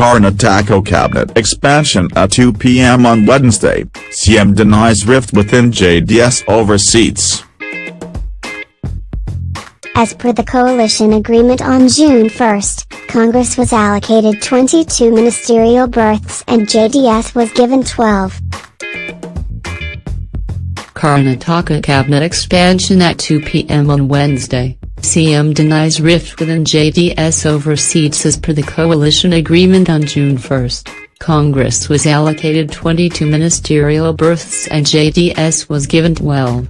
Karnataka cabinet expansion at 2 p.m. on Wednesday, CM denies rift within JDS over seats. As per the coalition agreement on June 1, Congress was allocated 22 ministerial berths and JDS was given 12. Karnataka cabinet expansion at 2 p.m. on Wednesday. CM denies rift within JDS over seats as per the coalition agreement on June 1. Congress was allocated 22 ministerial berths and JDS was given 12.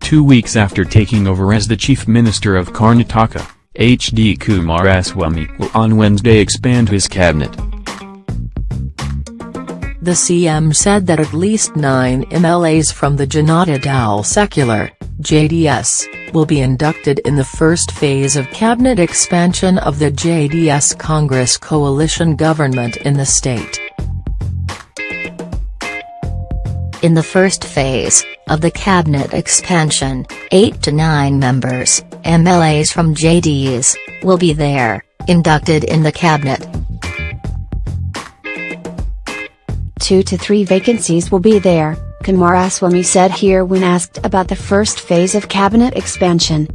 Two weeks after taking over as the Chief Minister of Karnataka, H.D. Kumaraswamy will on Wednesday expand his cabinet. The CM said that at least nine MLAs from the Janata Dal Secular, JDS, will be inducted in the first phase of cabinet expansion of the JDS Congress coalition government in the state. In the first phase of the cabinet expansion, 8 to 9 members, MLAs from JDS, will be there, inducted in the cabinet. Two to three vacancies will be there, Kumaraswamy said here when asked about the first phase of cabinet expansion.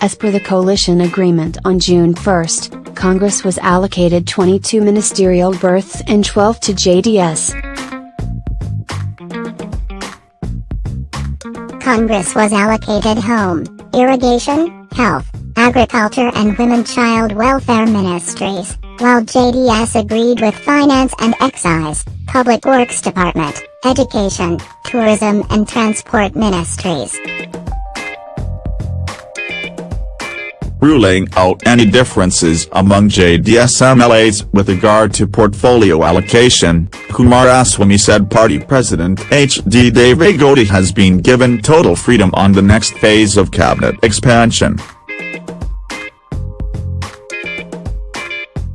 As per the coalition agreement on June 1, Congress was allocated 22 ministerial berths and 12 to JDS. Congress was allocated home, irrigation, health, agriculture and women child welfare ministries, while JDS agreed with finance and excise. Public Works Department, Education, Tourism and Transport Ministries. Ruling out any differences among JDS MLAs with regard to portfolio allocation, Kumaraswamy said party president H.D. Gowda has been given total freedom on the next phase of cabinet expansion.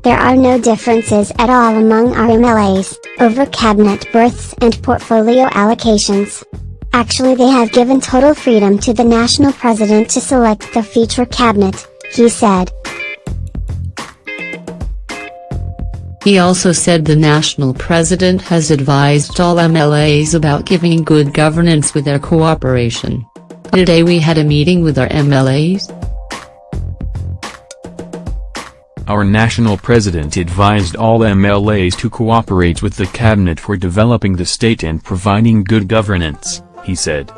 There are no differences at all among our MLAs, over cabinet berths and portfolio allocations. Actually they have given total freedom to the national president to select the future cabinet, he said. He also said the national president has advised all MLAs about giving good governance with their cooperation. Today we had a meeting with our MLAs. Our national president advised all MLAs to cooperate with the cabinet for developing the state and providing good governance, he said.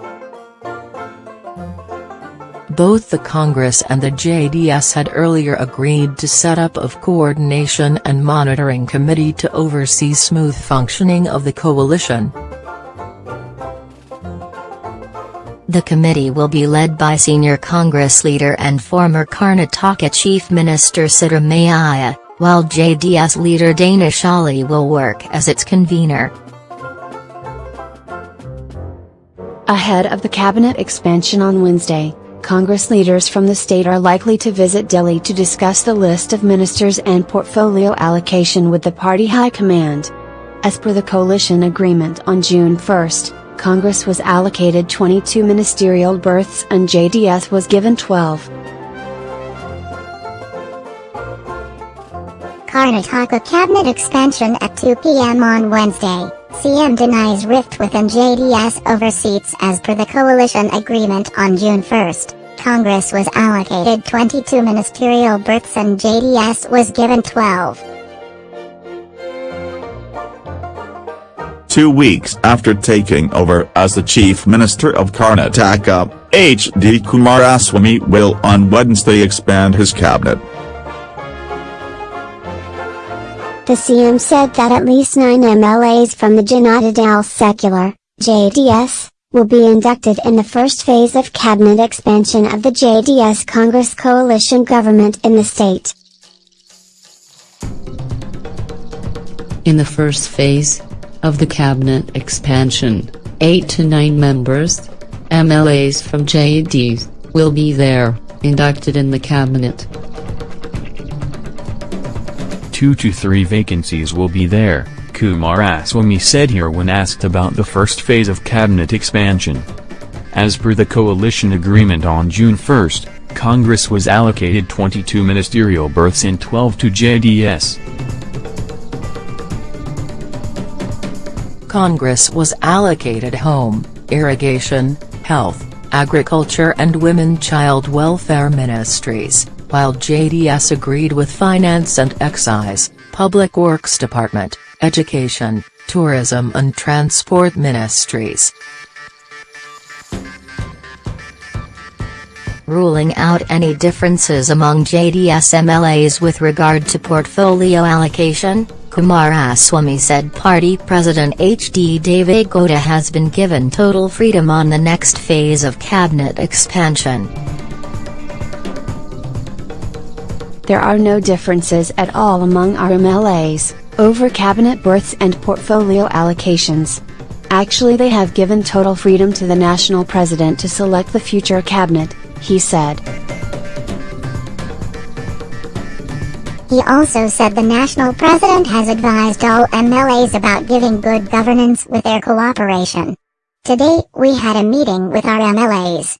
Both the Congress and the JDS had earlier agreed to set up of coordination and monitoring committee to oversee smooth functioning of the coalition. The committee will be led by senior Congress leader and former Karnataka Chief Minister Siddaramaiah, while JDS leader Danish Ali will work as its convener. Ahead of the cabinet expansion on Wednesday, Congress leaders from the state are likely to visit Delhi to discuss the list of ministers and portfolio allocation with the party high command. As per the coalition agreement on June 1, Congress was allocated 22 ministerial berths and JDS was given 12. Karnataka cabinet expansion at 2 p.m. on Wednesday. CM denies rift within JDS over seats as per the coalition agreement on June 1. Congress was allocated 22 ministerial berths and JDS was given 12. Two weeks after taking over as the Chief Minister of Karnataka, H.D. Kumaraswamy will on Wednesday expand his cabinet. The CM said that at least nine MLAs from the Janata Dal Secular, JDS, will be inducted in the first phase of cabinet expansion of the JDS Congress coalition government in the state. In the first phase, of the cabinet expansion, 8 to 9 members, MLAs from JDs, will be there, inducted in the cabinet. Two to three vacancies will be there, Kumaraswamy said here when asked about the first phase of cabinet expansion. As per the coalition agreement on June 1, Congress was allocated 22 ministerial berths and 12 to JDS. Congress was allocated home, irrigation, health, agriculture and women child welfare ministries, while JDS agreed with finance and excise, public works department, education, tourism and transport ministries. ruling out any differences among JDS MLAs with regard to portfolio allocation, Kumaraswamy said party president H.D. Deve Gowda has been given total freedom on the next phase of cabinet expansion. There are no differences at all among our MLAs, over cabinet berths and portfolio allocations. Actually they have given total freedom to the national president to select the future cabinet, he said. He also said the national president has advised all MLAs about giving good governance with their cooperation. Today, we had a meeting with our MLAs.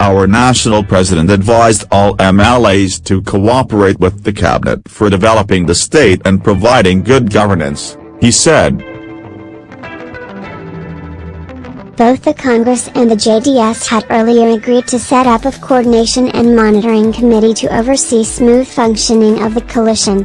Our national president advised all MLAs to cooperate with the cabinet for developing the state and providing good governance, he said. Both the Congress and the JDS had earlier agreed to set up a coordination and monitoring committee to oversee smooth functioning of the coalition.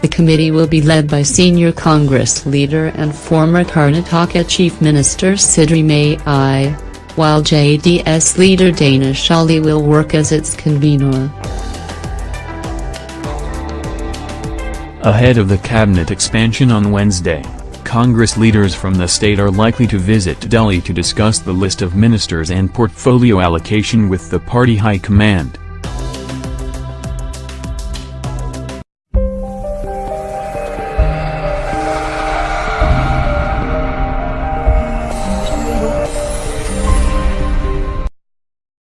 The committee will be led by senior Congress leader and former Karnataka Chief Minister Siddaramaiah, while JDS leader Danish Ali will work as its convener. Ahead of the cabinet expansion on Wednesday. Congress leaders from the state are likely to visit Delhi to discuss the list of ministers and portfolio allocation with the party high command.